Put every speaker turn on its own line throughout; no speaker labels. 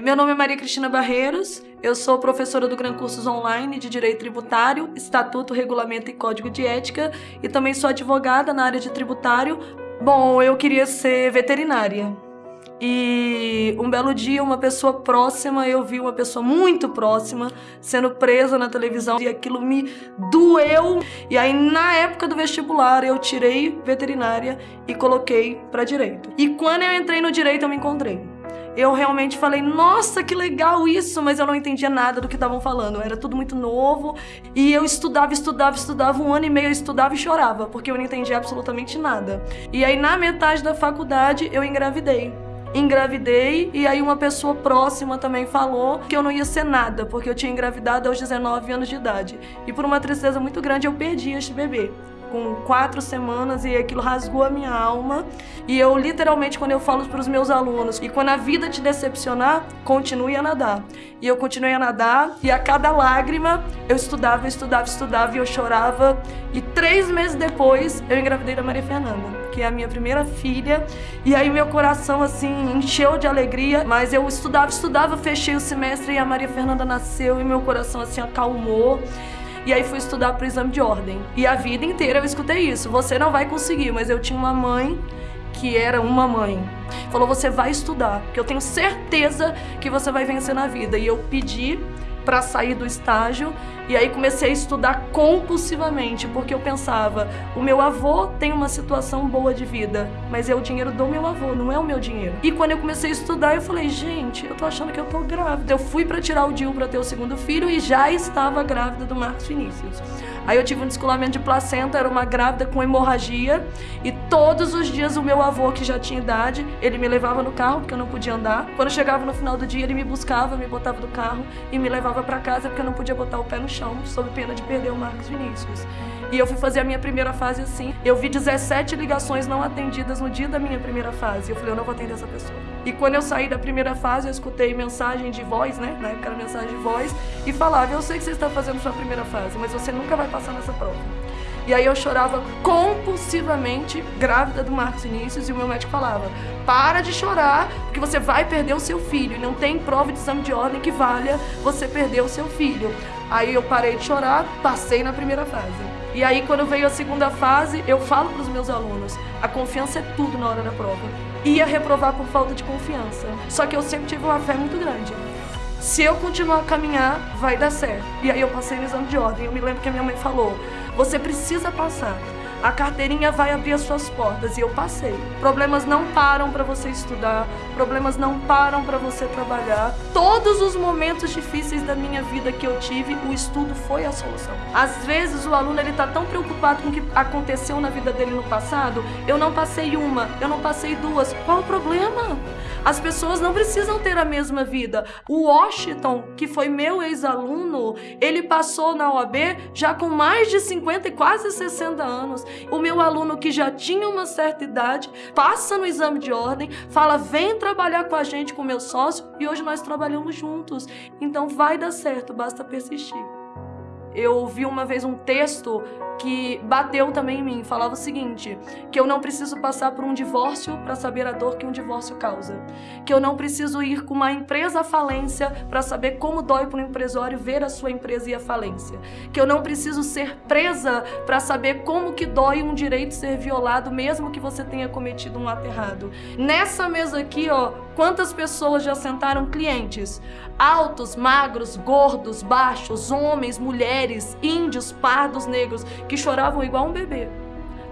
Meu nome é Maria Cristina Barreiros, eu sou professora do Gran Cursos Online de Direito Tributário, Estatuto, Regulamento e Código de Ética e também sou advogada na área de tributário. Bom, eu queria ser veterinária. E um belo dia, uma pessoa próxima, eu vi uma pessoa muito próxima sendo presa na televisão e aquilo me doeu. E aí, na época do vestibular, eu tirei veterinária e coloquei para direito. E quando eu entrei no direito, eu me encontrei eu realmente falei, nossa, que legal isso, mas eu não entendia nada do que estavam falando. Era tudo muito novo e eu estudava, estudava, estudava um ano e meio, eu estudava e chorava, porque eu não entendia absolutamente nada. E aí, na metade da faculdade, eu engravidei engravidei e aí uma pessoa próxima também falou que eu não ia ser nada, porque eu tinha engravidado aos 19 anos de idade. E por uma tristeza muito grande eu perdi este bebê com quatro semanas e aquilo rasgou a minha alma. E eu literalmente, quando eu falo para os meus alunos, e quando a vida te decepcionar, continue a nadar. E eu continuei a nadar, e a cada lágrima eu estudava, eu estudava, estudava e eu chorava. E três meses depois eu engravidei da Maria Fernanda, que é a minha primeira filha. E aí meu coração assim encheu de alegria, mas eu estudava, estudava, fechei o semestre e a Maria Fernanda nasceu e meu coração assim acalmou. E aí fui estudar para o exame de ordem. E a vida inteira eu escutei isso. Você não vai conseguir, mas eu tinha uma mãe que era uma mãe. Falou, você vai estudar, porque eu tenho certeza que você vai vencer na vida. E eu pedi para sair do estágio e aí comecei a estudar compulsivamente, porque eu pensava, o meu avô tem uma situação boa de vida, mas é o dinheiro do meu avô, não é o meu dinheiro. E quando eu comecei a estudar, eu falei, gente, eu tô achando que eu tô grávida. Eu fui para tirar o DIU para ter o segundo filho e já estava grávida do Marcos Vinícius. Aí eu tive um descolamento de placenta, era uma grávida com hemorragia e todos os dias o meu avô, que já tinha idade, ele me levava no carro porque eu não podia andar. Quando chegava no final do dia, ele me buscava, me botava no carro e me levava para casa porque eu não podia botar o pé no chão, sob pena de perder o Marcos Vinícius. E eu fui fazer a minha primeira fase assim. Eu vi 17 ligações não atendidas no dia da minha primeira fase. Eu falei, eu não vou atender essa pessoa. E quando eu saí da primeira fase, eu escutei mensagem de voz, né? Na época era mensagem de voz, e falava, eu sei que você está fazendo sua primeira fase, mas você nunca vai passar nessa prova. E aí eu chorava compulsivamente, grávida do Marcos Vinícius, e o meu médico falava: para de chorar, porque você vai perder o seu filho. E não tem prova de exame de ordem que valha você perder o seu filho. Aí eu parei de chorar, passei na primeira fase. E aí, quando veio a segunda fase, eu falo para os meus alunos: a confiança é tudo na hora da prova. Ia reprovar por falta de confiança. Só que eu sempre tive uma fé muito grande. Se eu continuar a caminhar, vai dar certo. E aí eu passei no exame de ordem. Eu me lembro que a minha mãe falou: você precisa passar a carteirinha vai abrir as suas portas e eu passei. Problemas não param para você estudar, problemas não param para você trabalhar. Todos os momentos difíceis da minha vida que eu tive, o estudo foi a solução. Às vezes o aluno ele tá tão preocupado com o que aconteceu na vida dele no passado, eu não passei uma, eu não passei duas. Qual o problema? As pessoas não precisam ter a mesma vida. O Washington, que foi meu ex-aluno, ele passou na OAB já com mais de 50 e quase 60 anos. O meu aluno que já tinha uma certa idade passa no exame de ordem, fala: vem trabalhar com a gente, com meu sócio, e hoje nós trabalhamos juntos. Então vai dar certo, basta persistir. Eu vi uma vez um texto que bateu também em mim, falava o seguinte: que eu não preciso passar por um divórcio para saber a dor que um divórcio causa, que eu não preciso ir com uma empresa à falência para saber como dói para um empresário ver a sua empresa ir à falência, que eu não preciso ser presa para saber como que dói um direito ser violado mesmo que você tenha cometido um ato errado. Nessa mesa aqui, ó, quantas pessoas já sentaram clientes? Altos, magros, gordos, baixos, homens, mulheres, índios, pardos, negros que choravam igual um bebê.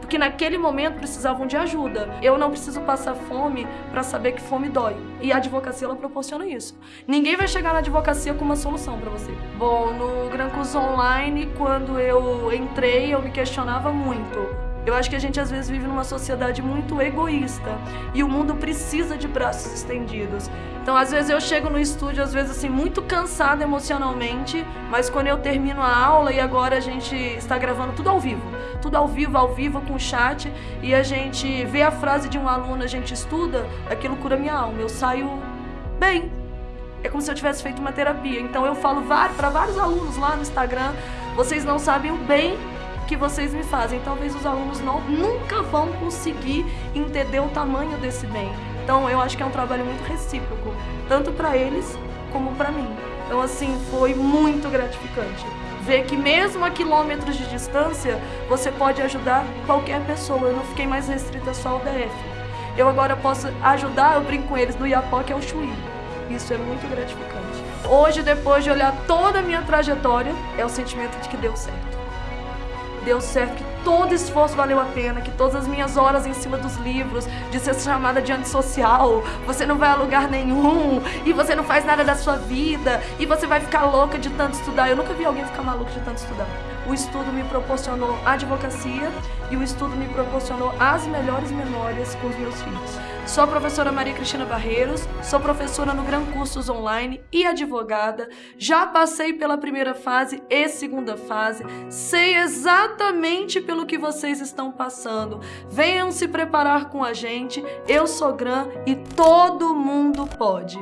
Porque naquele momento precisavam de ajuda. Eu não preciso passar fome para saber que fome dói. E a advocacia ela proporciona isso. Ninguém vai chegar na advocacia com uma solução para você. Bom, no Gran Curso Online, quando eu entrei, eu me questionava muito eu acho que a gente às vezes vive numa sociedade muito egoísta e o mundo precisa de braços estendidos. Então, às vezes eu chego no estúdio, às vezes assim, muito cansada emocionalmente, mas quando eu termino a aula e agora a gente está gravando tudo ao vivo, tudo ao vivo, ao vivo com chat, e a gente vê a frase de um aluno, a gente estuda, aquilo cura minha alma. Eu saio bem. É como se eu tivesse feito uma terapia. Então eu falo para vários alunos lá no Instagram, vocês não sabem o bem que vocês me fazem. Talvez os alunos não, nunca vão conseguir entender o tamanho desse bem. Então eu acho que é um trabalho muito recíproco, tanto para eles como para mim. Então assim, foi muito gratificante ver que mesmo a quilômetros de distância, você pode ajudar qualquer pessoa. Eu não fiquei mais restrita só ao DF. Eu agora posso ajudar, eu brinco com eles, do Iapó, que é o Chuí. Isso é muito gratificante. Hoje, depois de olhar toda a minha trajetória, é o sentimento de que deu certo. Deu certo, que todo esforço valeu a pena, que todas as minhas horas em cima dos livros, de ser chamada de antissocial, você não vai a lugar nenhum, e você não faz nada da sua vida, e você vai ficar louca de tanto estudar. Eu nunca vi alguém ficar maluco de tanto estudar. O estudo me proporcionou advocacia e o estudo me proporcionou as melhores memórias com os meus filhos. Sou a professora Maria Cristina Barreiros, sou professora no Gran Cursos Online e advogada. Já passei pela primeira fase e segunda fase, sei exatamente pelo que vocês estão passando. Venham se preparar com a gente. Eu sou Gran e todo mundo pode.